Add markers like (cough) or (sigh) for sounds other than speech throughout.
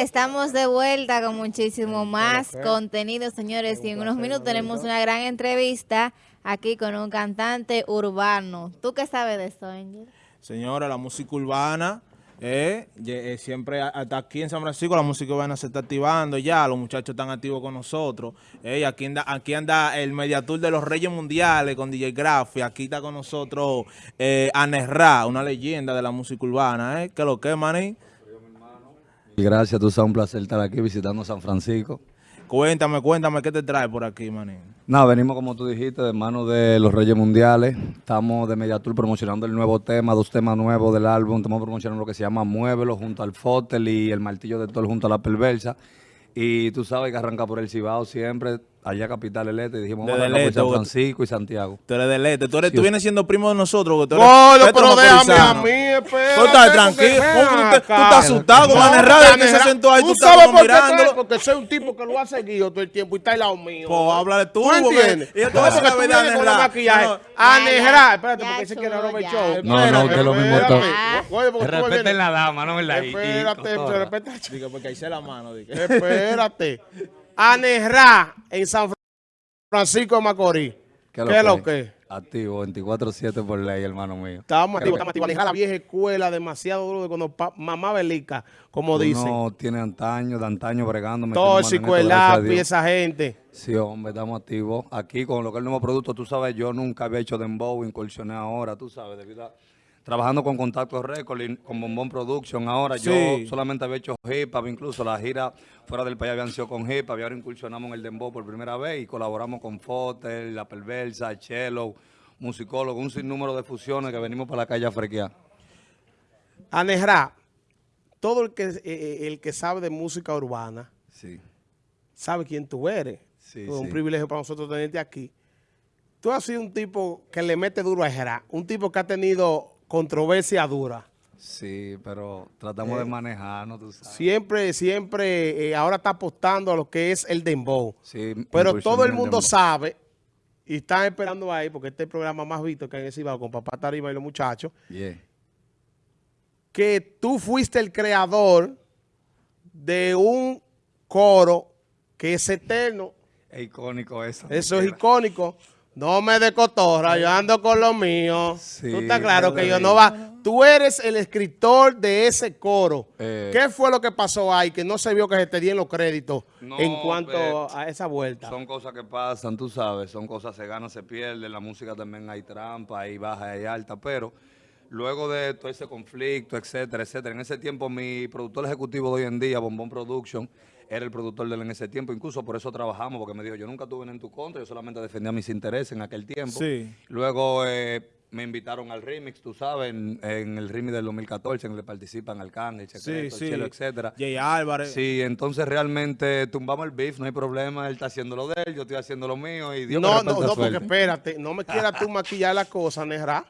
estamos de vuelta con muchísimo más contenido, señores. Y en unos minutos tenemos una gran entrevista aquí con un cantante urbano. ¿Tú qué sabes de esto, Angel? Señora, la música urbana, eh, eh, siempre hasta aquí en San Francisco la música urbana se está activando ya, los muchachos están activos con nosotros. Eh, aquí, anda, aquí anda el Mediatur de los Reyes Mundiales con DJ Graf, aquí está con nosotros eh, Anerra, una leyenda de la música urbana. Eh. ¿Qué lo que, maní? Gracias, tú sabes un placer estar aquí visitando San Francisco. Cuéntame, cuéntame, ¿qué te trae por aquí, manín? Nada, venimos como tú dijiste, de mano de los Reyes Mundiales. Estamos de Mediatur promocionando el nuevo tema, dos temas nuevos del álbum. Estamos promocionando lo que se llama Muévelo junto al Fotel y el Martillo de Tol junto a la Perversa. Y tú sabes que arranca por el Cibao siempre allá Capital del Este, dijimos, vamos a Este, San vos- Francisco y Santiago. Tú eres del este, tú, eres, Sí, tú vienes siendo primo de nosotros. que Tú eres Petro pero déjame a mí, espérate. Tú estás tranquilo, porque ven ¿cómo tú estás asustado con No, de que se sentó ahí, tú ¿Tú estás sabes como por qué? mirándolo? Porque soy un tipo que lo ha seguido todo el tiempo y está al lado mío. Pues háblale tú, ¿Tú entiendes? y No, a la vienes con el maquillaje. No, no. Espérate, porque ese quiere chulo, Robert. Show. No, no, usted lo mismo espérate. todo. Respeten la dama, ¿no? ¿Verdad? Y- y Espérate, respeta. Digo, porque ahí se la mano. Espérate. Anerra en San Francisco de Macorís. ¿Qué es lo que? Activo, 24-7 por ley, hermano mío. Estamos activos, estamos activos. Anerra, la vieja escuela, demasiado duro de cuando mamá Belica, como dicen. Uno tiene antaño, de antaño bregando. Todo el Dios. esa gente. Sí, hombre, estamos activos. Aquí con lo que es el nuevo producto, tú sabes, yo nunca había hecho dembow, incursioné ahora, tú sabes, debido a... Trabajando con Contacto Record y con Bombón Production, ahora Sí. yo solamente había hecho hip hop, incluso la gira fuera del país habían sido con hip hop y ahora incursionamos en el dembow por primera vez y colaboramos con Fotel, La Perversa, Chelo, musicólogo, un sinnúmero de fusiones que venimos para la calle a frequear. Anerra, todo el que, eh, eh, el que sabe de música urbana Sí, sabe quién tú eres. Sí, Es un privilegio para nosotros tenerte aquí. Tú has sido un tipo que le mete duro a Jera, un tipo que ha tenido controversia dura. sí, pero tratamos Eh, de manejarnos, tú sabes. Siempre, siempre, eh, ahora está apostando a lo que es el dembow. Sí, Pero todo el mundo sabe y están esperando ahí, porque este es el programa más visto que hay en el Cibao con Papá Tarima y los muchachos, Yeah. que tú fuiste el creador de un coro que es eterno. Es icónico eso. Eso es icónico. No me de cotorra, yo ando con lo mío. Sí, tú estás claro que yo no va. Tú eres el escritor de ese coro. Eh. ¿Qué fue lo que pasó ahí? Que no se vio que se te dieron los créditos No, en cuanto eh, a esa vuelta. Son cosas que pasan, tú sabes, son cosas se ganan, se pierden, la música también hay trampa, hay baja, hay alta, pero luego de todo ese conflicto, etcétera, etcétera, en ese tiempo mi productor ejecutivo de hoy en día, Bombón Production, era el productor de él en ese tiempo, incluso por eso trabajamos, porque me dijo, yo nunca tuve en tu contra, yo solamente defendía mis intereses en aquel tiempo. Sí. Luego eh, me invitaron al remix, tú sabes, en, en el remix del 2014, en el que participan Arcángel, Sí, Secreto, sí. Chelo, etcétera. Jay Álvarez. Sí, entonces realmente tumbamos el beef, no hay problema, él está haciendo lo de él, yo estoy haciendo lo mío y Dios me no, no, no, porque suerte. espérate, no me quieras tú maquillar la cosa, Nejra.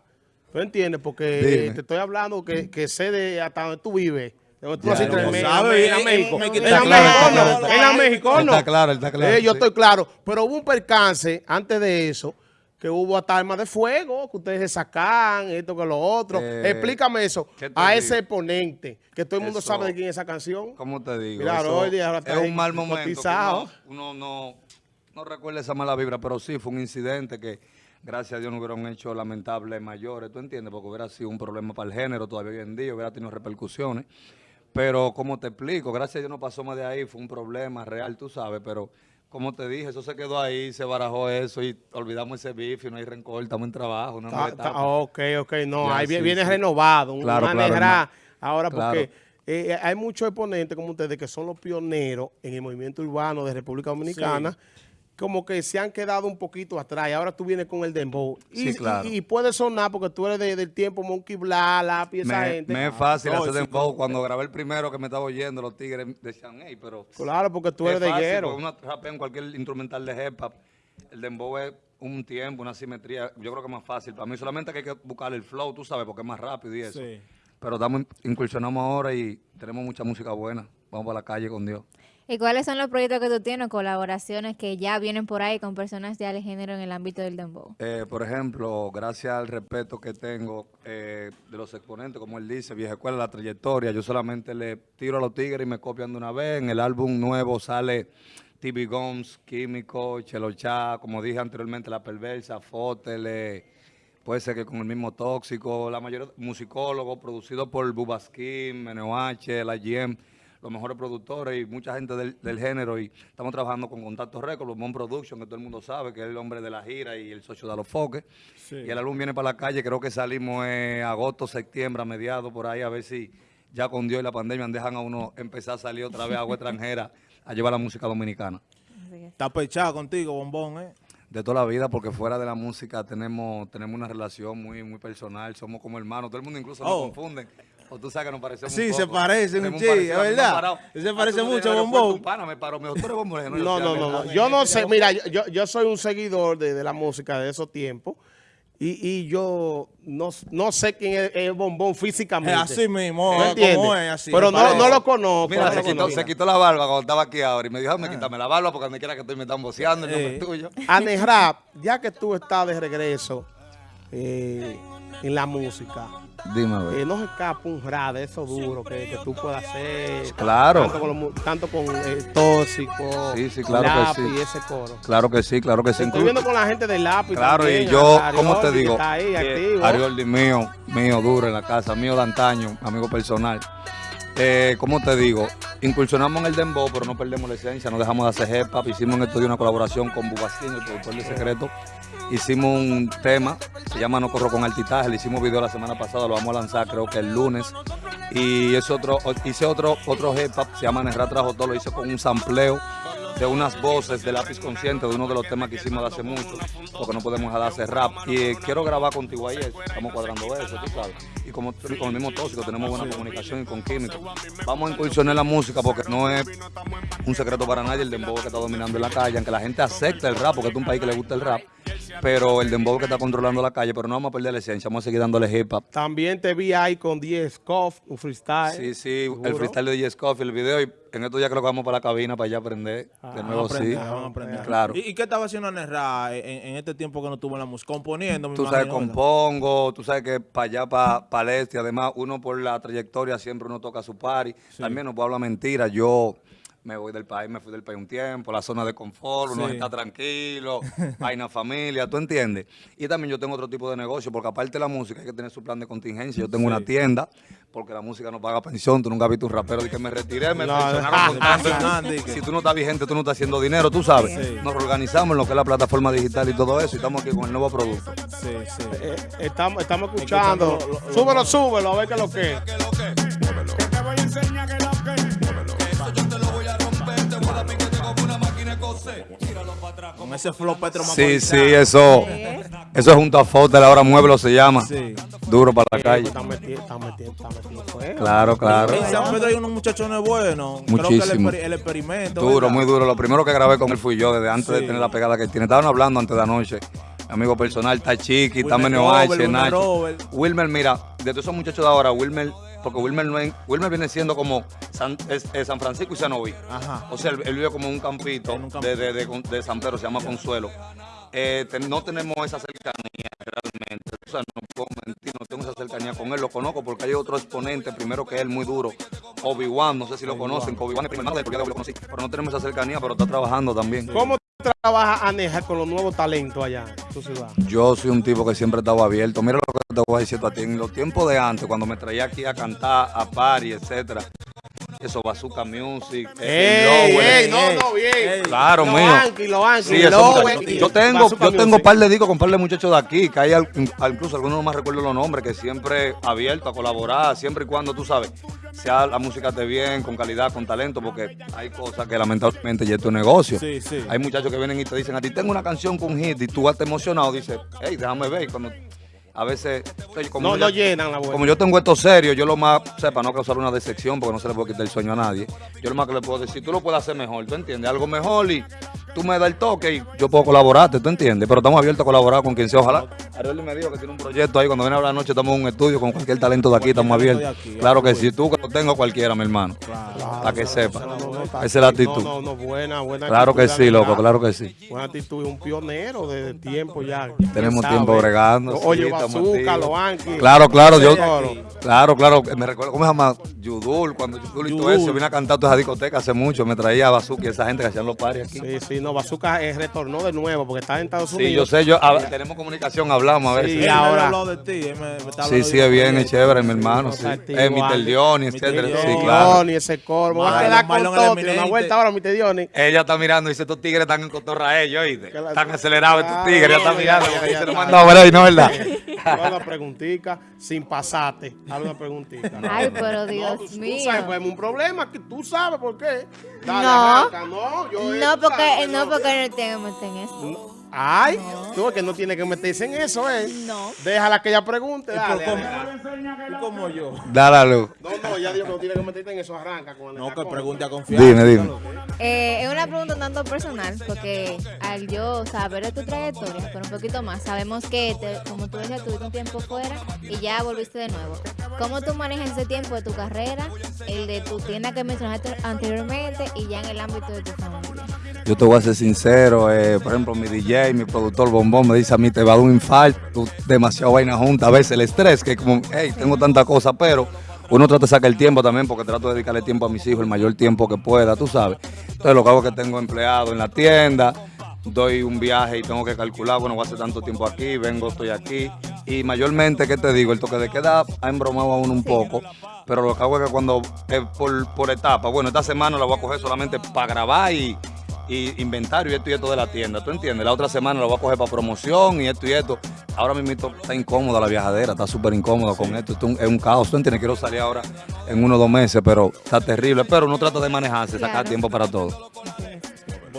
¿Tú entiendes? Porque Dime. eh, te estoy hablando que, que sé de hasta donde tú vives. Tú eh, México. México, claro, no. está En la México, no. Está claro, está claro, Eh, yo estoy claro. Pero hubo un percance antes de eso, que hubo hasta armas de fuego, que ustedes se sacan, esto que lo otro. Eh, Explícame eso ¿qué te a digo? ese exponente, que todo el mundo Eso- sabe de quién es esa canción. ¿Cómo te digo? Eso Rolly, ahora es un mal momento. Uno, uno no, no recuerda esa mala vibra, pero sí fue un incidente que gracias a Dios no hubieron hecho lamentables mayores, ¿tú entiendes? Porque hubiera sido un problema para el género todavía hoy en día, hubiera tenido repercusiones. Pero como te explico, gracias a Dios no pasó más de ahí, fue un problema real, tú sabes, pero como te dije, eso se quedó ahí, se barajó eso y olvidamos ese bife no hay rencor, estamos en trabajo, una nueva Ta- ta- etapa. ok, ok, no, Ya, ahí sí, viene sí. renovado, un Claro, claro, Nejra. hermano. Ahora, Claro. porque eh, hay muchos exponentes como ustedes que son los pioneros en el movimiento urbano de República Dominicana, como que se han quedado un poquito atrás y ahora tú vienes con el dembow. Y, Sí, claro. y, y puede sonar porque tú eres de- del tiempo Monkey Bla, Lápiz, esa Me, gente. me es fácil No, hacer sí, dembow. Cuando grabé el primero que me estaba oyendo, los tigres decían, hey, pero... Claro, porque tú eres es de hierro. Uno rapea en cualquier instrumental de hip hop. El dembow es un tiempo, una simetría. Yo creo que es más fácil. Para mí solamente que hay que buscar el flow, tú sabes, porque es más rápido y eso. Sí. Pero estamos, incursionamos ahora y tenemos mucha música buena. Vamos para la calle con Dios. ¿Y cuáles son los proyectos que tú tienes, colaboraciones que ya vienen por ahí con personas de género en el ámbito del dembow? Eh, por ejemplo, gracias al respeto que tengo eh, de los exponentes, como él dice, vieja escuela, la trayectoria, yo solamente le tiro a los tigres y me copian de una vez. En el álbum nuevo sale TV Gomes, Químico, Chelo Chá, como dije anteriormente, La Perversa, Fótele, puede ser que con el mismo Tóxico, la mayoría musicólogos, producido por Bubaskin, H, La GM, los mejores productores y mucha gente del, género y estamos trabajando con Contacto Records, Mon Production, que todo el mundo sabe que es el hombre de la gira y el socio de los foques. Y el álbum viene para la calle, creo que salimos en agosto, septiembre, a mediados por ahí, a ver si ya con Dios y la pandemia dejan a uno empezar a salir otra vez a agua (laughs) extranjera a llevar la música dominicana. Está pechado contigo, bombón, ¿eh? De toda la vida, porque fuera de la música tenemos tenemos una relación muy muy personal, somos como hermanos, todo el mundo incluso nos Oh. O tú sabes que nos parecemos Sí, un se poco. parecen un es verdad. Se Ah, parece mucho a Bombón. un pana me paró, me dijo, tú eres Bombón. Le dije, No, no, no. (laughs) Yo no sé, mira, yo, yo, soy un seguidor de, de la música de esos tiempos y, y yo no, no sé quién es el bombón físicamente. Es así mismo, ¿Me es entiendes? como es, así, Pero no, parece. no lo conozco. Mira, se lo quitó, conozco. se quitó la barba cuando estaba aquí ahora y me dijo, me quítame la barba porque donde quiera que estoy me están boceando el nombre Eh. tuyo. Ane Rap, ya que tú estás de regreso eh, en la música, Dime, a eh, no se escapa un rap de eso duro que, que tú puedas hacer. Claro. Tanto con, los mu- tanto con eh, Tóxico, Sí, sí, claro que Lápiz sí. y ese coro. Claro que sí, claro que sí. Estoy viendo con la gente del lápiz. Claro, también, y yo, ¿cómo te que digo? Que. Arioldi mío, mío duro en la casa, mío de antaño, amigo personal. Eh, ¿Cómo te digo? Incursionamos en el dembow, pero no perdemos la esencia, no dejamos de hacer hip. Hicimos en el estudio una colaboración con Bubasquín, el productor de Secreto. Hicimos un tema, se llama No Corro con Altitaje, le hicimos video la semana pasada, lo vamos a lanzar creo que el lunes. Y es otro, hice otro, otro hip se llama Nerra Trajo Todo, lo hice con un sampleo de unas voces de lápiz consciente de uno de los temas que hicimos de hace mucho, porque no podemos dejar de hacer rap. Y eh, quiero grabar contigo ahí, estamos cuadrando eso, tú sabes. Como con el mismo tóxico tenemos buena comunicación y con químico. Vamos a incursionar en la música porque no es un secreto para nadie el dembow que está dominando en la calle, aunque la gente acepta el rap, porque es un país que le gusta el rap, pero el dembow que está controlando la calle, pero no vamos a perder la esencia, vamos a seguir dándole hip hop. También te vi ahí con 10 Coff, un freestyle. Sí, sí, el freestyle de DJ Scofield, el video, y en estos días creo que vamos para la cabina para allá aprender. de nuevo, Vamos a aprender, sí. vamos a aprender. Claro. ¿Y, y qué estaba haciendo Nerra en, en este tiempo que no tuvo en la música? Componiendo, me Tú sabes, compongo, tú sabes que para allá, para, para además, uno por la trayectoria siempre uno toca su party. También no puedo hablar mentira, yo me voy del país, me fui del país un tiempo, la zona de confort, uno Sí. está tranquilo, (laughs) vaina familia, ¿tú entiendes? Y también yo tengo otro tipo de negocio, porque aparte de la música hay que tener su plan de contingencia. Yo tengo una tienda, porque la música no paga pensión, tú nunca has visto un rapero de que me retiré, me No, pensionaron con (laughs) y que- Si tú no estás vigente, tú no estás haciendo dinero, tú sabes. Sí. Nos reorganizamos en lo que es la plataforma digital y todo eso, y estamos aquí con el nuevo producto. Sí, sí. Eh, estamos, estamos escuchando. Escuchando lo- lo- súbelo, súbelo, a ver qué es lo que es. Con ese flow Petro Sí, sí, eso. Eso es junto a Fotel, ahora Mueblo se llama. Sí. Duro para la calle. Están metiendo, están metiendo fuego. Claro, claro. En San Pedro hay unos muchachones buenos. Creo que Muchísimo. el, exper- el experimento. Duro, ¿verdad? muy duro. Lo primero que grabé con él fui yo, desde antes de tener la pegada que tiene. Estaban hablando antes de anoche. Amigo personal, está Chiqui, está Meneo H, Wilmer. Wilmer, mira, de todos esos muchachos de ahora, Wilmer, porque Wilmer, no es- Wilmer viene siendo como San, es- es San Francisco y Sanovi. Ajá. O sea, él, él vive como en un campito, un. De, de, de- de San Pedro, se llama Consuelo. Eh, te- no tenemos esa cercanía realmente. O sea, no puedo mentir, no tengo esa cercanía con él. Lo conozco porque hay otro exponente, primero que él, muy duro. Obi-Wan, no sé si lo conocen. Obi-Wan es primer hermano de él, porque yo lo conocí. Pero no tenemos esa cercanía, pero está trabajando también. ¿Cómo trabaja Aneja con los nuevos talentos allá en tu ciudad? Yo soy un tipo que siempre estaba abierto. Mira lo que te voy a decir a ti. En los tiempos de antes, cuando me traía aquí a cantar, a party, etcétera, eso, Bazooka Music, ¡Ey, el Lower, ey! No, no, bien. Claro, mío. Sí, eso, yo tengo, yo tengo un par de discos con un par de muchachos de aquí, que hay al- incluso algunos no me recuerdo los nombres, que siempre abierto a colaborar, siempre y cuando tú sabes, sea la música esté bien, con calidad, con talento, porque hay cosas que lamentablemente ya es tu negocio. Sí, sí. Hay muchachos que vienen y te dicen a ti, tengo una canción con hit, y tú vas emocionado, dices, hey, déjame ver. y Cuando, a veces, como No, ya- no llenan la como yo tengo esto serio, yo lo más, sepa, no causar una decepción porque no se le puede quitar el sueño a nadie. Yo lo más que le puedo decir, tú lo puedes hacer mejor, ¿tú entiendes? Algo mejor y tú me das el toque y yo puedo colaborarte, ¿tú entiendes? Pero estamos abiertos a colaborar con quien sea, ojalá. Ariel me dijo que tiene un proyecto ahí, cuando viene a hablar la noche estamos en un estudio con cualquier talento de aquí, estamos abiertos. aquí, Claro que sí, tú que lo tengo cualquiera, mi hermano. Claro, Para que sepa. Esa es la actitud. No, no, no, buena, buena Claro actitud, que sí, loco, claro que sí. Buena actitud, un pionero de, tiempo ya. Tenemos ¿quién tiempo bregando. Oye, sí, activos. los Anki. Claro, claro, yo, claro, claro, me recuerdo, ¿cómo se llama? Yudul, cuando Yudul y todo eso, vine a cantar toda esa discoteca hace mucho, me traía a Bazooka y esa gente que hacían los paris aquí. Sí, sí, no, Bazooka eh, retornó de nuevo porque está en Estados Sí, Unidos. yo sé, yo, a- tenemos comunicación, hablamos a ver Sí, ahora- de ti, él me- me está Sí, sí, es bien, es chévere, mi hermano, no sí. Eh, Mr. Mr. etcétera, sí, claro. Ese corvo. Va a quedar con todo. Una vuelta ahora, Mr. Diony. Ella está mirando y dice, estos tigres están en cotorra a ellos, ¿oíste? Que la- Están acelerados estos tigres, ella está ya, mirando, ya, porque ya, se lo ya. mandó a ver ahí, ¿no es verdad? (laughs) Dale una preguntita sin pasarte. Dale una preguntita. Ay, pero No, Dios tú, tú mío. sabes, pues, un problema que tú sabes por qué. Dale, No. arranca. No, yo No, tú porque, no, porque no meter en eso. Ay, tú que no tiene que meterse en eso, ¿eh? No. Déjala que ella pregunte. Dale, por- dale. como, como yo. Dale a luz. No, no, ya digo que no tiene que meterte en eso. Arranca con el No, que pregunte a confianza. Dime, dime. Eh, es una pregunta un tanto personal, porque al yo saber de tu trayectoria, pero un poquito más, sabemos que, te- como tú decías, tuviste un tiempo fuera y ya volviste de nuevo. ¿Cómo tú manejas ese tiempo de tu carrera, el de tu tienda que mencionaste anteriormente y ya en el ámbito de tu familia? Yo te voy a ser sincero, eh, por ejemplo, mi DJ, mi productor Bombón me dice a mí, te va a dar un infarto, demasiado vaina junta, a veces el estrés, que como, hey, tengo tanta cosa, pero uno trata de sacar el tiempo también, porque trato de dedicarle tiempo a mis hijos el mayor tiempo que pueda, tú sabes. Entonces lo que hago es que tengo empleado en la tienda, doy un viaje y tengo que calcular, bueno, voy a hacer tanto tiempo aquí, vengo, estoy aquí. Y mayormente, ¿qué te digo? El toque de queda ha embromado a uno un poco, pero lo que hago es que cuando, eh, por, por etapa, bueno, esta semana la voy a coger solamente para grabar y, y inventario y esto y esto de la tienda, ¿tú entiendes? La otra semana la voy a coger para promoción y esto y esto. Ahora mismo está incómoda la viajadera, está súper incómoda con esto, esto es un- es un caos, ¿tú entiendes? Quiero salir ahora en uno o dos meses, pero está terrible, pero uno trata de manejarse, sacar Claro. tiempo para todo.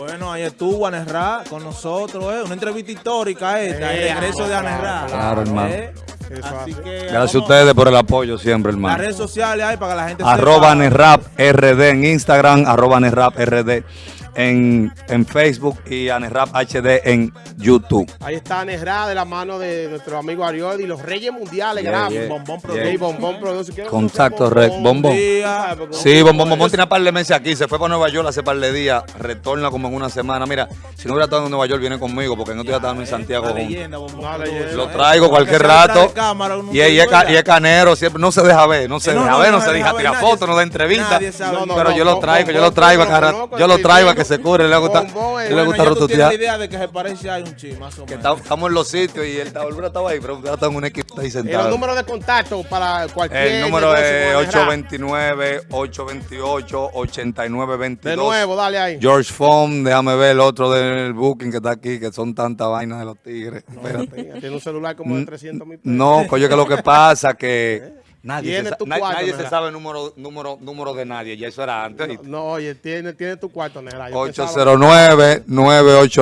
Bueno, ahí estuvo Anerra con nosotros, ¿eh? Una entrevista histórica esta, el Eh, regreso de Anerra. claro, hermano. ¿eh? Así que Gracias a ustedes por el apoyo siempre, Las hermano. redes sociales hay para que la gente Arroba sepa. Anerrap RD en Instagram, arroba Anerrap RD en, en Facebook y Anerrap HD en YouTube. Ahí está Nesra de la mano de nuestro amigo Ariol y los Reyes Mundiales Yeah, Bombón yeah. Sí, Bombón Produce. Contacto, Rec, Bombón. Sí, Bombón Bombón tiene un par de meses aquí, se fue para Nueva York hace par de días, retorna como en una semana. Mira, si no hubiera estado en Nueva York, viene conmigo, porque no estoy estando en Santiago. Leyenda, Produce. Lo ¿eh? traigo cualquier rato. cámara, Y, es, y es canero, siempre no se deja ver, no se No, deja ver, no, se deja tirar fotos, no da entrevista. nadie sabe. No, no, pero yo lo traigo, yo lo traigo, yo lo traigo a viendo. que se cure, le gusta, Bombón es- le gusta Bueno, tú idea de que se parece a un chi, más o menos. Que está- estamos en los sitios y estaba, él estaba ahí, pero está en un equipo ahí Y los sentado. números de contacto para cualquier El número es con Nesra. 829-828-8922. De nuevo, dale ahí. George Fong, déjame ver el otro del booking que está aquí, que son tantas vainas de los tigres. Espérate. Tiene un celular como de 300 mil pesos. No, coño, que lo que pasa que (laughs) nadie, Tiene se, tu na- cuarto, nadie se sabe el número, número, número de nadie, ya eso era antes. No, oye, tiene, tiene tu cuarto, Negra. Yo pensaba-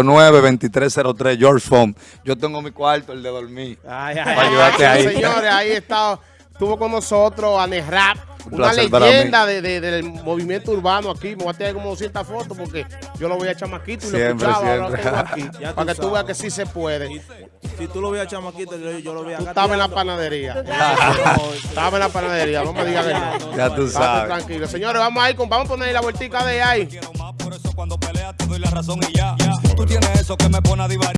809-989-2303, George Fong. Yo tengo mi cuarto, el de dormir. Ay, Para ayudarte ay, ahí. Señores, ahí está. Estuvo con nosotros Anesrap, Un una leyenda de, de- del movimiento urbano aquí. Me voy a tener como 200 fotos porque yo lo voy a chamaquito y lo Siempre, escuchaba. Ahora lo siempre. tengo (laughs) aquí, para que tú veas que sí se puede. Y- Si tú lo veas chamaquito, yo, yo lo veía Tú estabas en la panadería. Estaba (laughs) en la panadería, no me digas que no. Ya tú sabes. tranquilo. Señores, vamos ahí, con, vamos a poner la vueltica de ahí. Quiero más, por eso cuando peleas te doy la razón y ya. Tú tienes eso que me pone a divar.